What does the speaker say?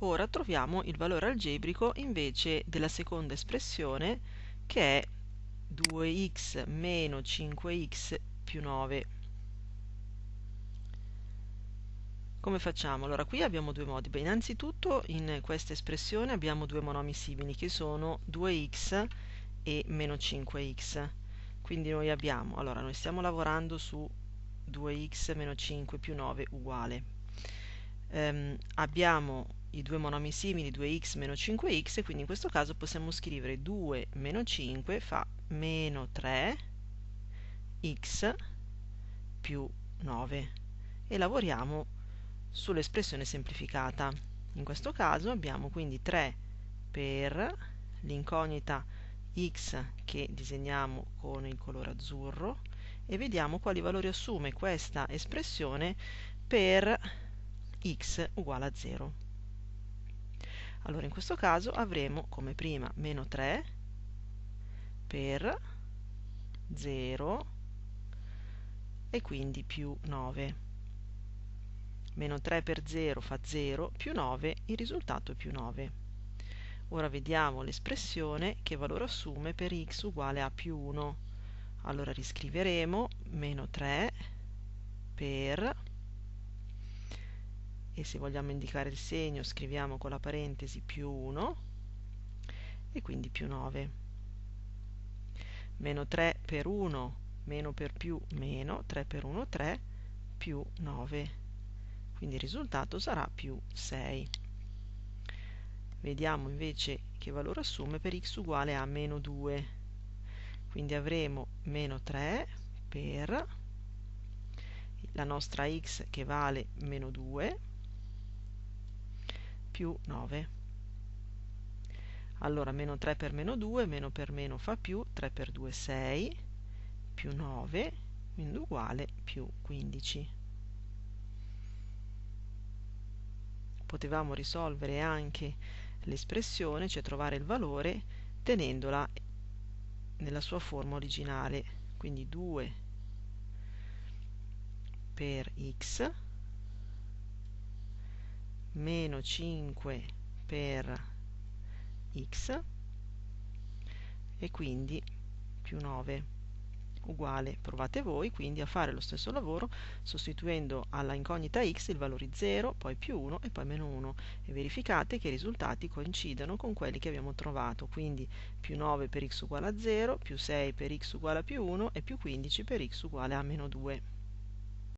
Ora troviamo il valore algebrico invece della seconda espressione che è 2x meno 5x più 9. Come facciamo? Allora, qui abbiamo due modi. Beh, innanzitutto in questa espressione abbiamo due monomi simili che sono 2x e meno 5x. Quindi noi abbiamo, allora noi stiamo lavorando su 2x meno 5 più 9 uguale. Um, abbiamo i due monomi simili 2x meno 5x e quindi in questo caso possiamo scrivere 2 meno 5 fa meno 3x più 9 e lavoriamo sull'espressione semplificata. In questo caso abbiamo quindi 3 per l'incognita x che disegniamo con il colore azzurro e vediamo quali valori assume questa espressione per x uguale a 0. Allora in questo caso avremo come prima meno 3 per 0 e quindi più 9. Meno 3 per 0 fa 0, più 9, il risultato è più 9. Ora vediamo l'espressione che valore assume per x uguale a più 1. Allora riscriveremo meno 3 per, e se vogliamo indicare il segno scriviamo con la parentesi più 1, e quindi più 9. Meno 3 per 1, meno per più, meno, 3 per 1, 3, più 9. Quindi il risultato sarà più 6. Vediamo invece che valore assume per x uguale a meno 2. Quindi avremo meno 3 per la nostra x che vale meno 2 più 9. Allora meno 3 per meno 2, meno per meno fa più, 3 per 2 6, più 9, quindi uguale più 15. Potevamo risolvere anche l'espressione, cioè trovare il valore, tenendola nella sua forma originale, quindi 2 per x meno 5 per x e quindi più 9 uguale, provate voi quindi a fare lo stesso lavoro sostituendo alla incognita x il valore 0, poi più 1 e poi meno 1 e verificate che i risultati coincidano con quelli che abbiamo trovato, quindi più 9 per x uguale a 0, più 6 per x uguale a più 1 e più 15 per x uguale a meno 2.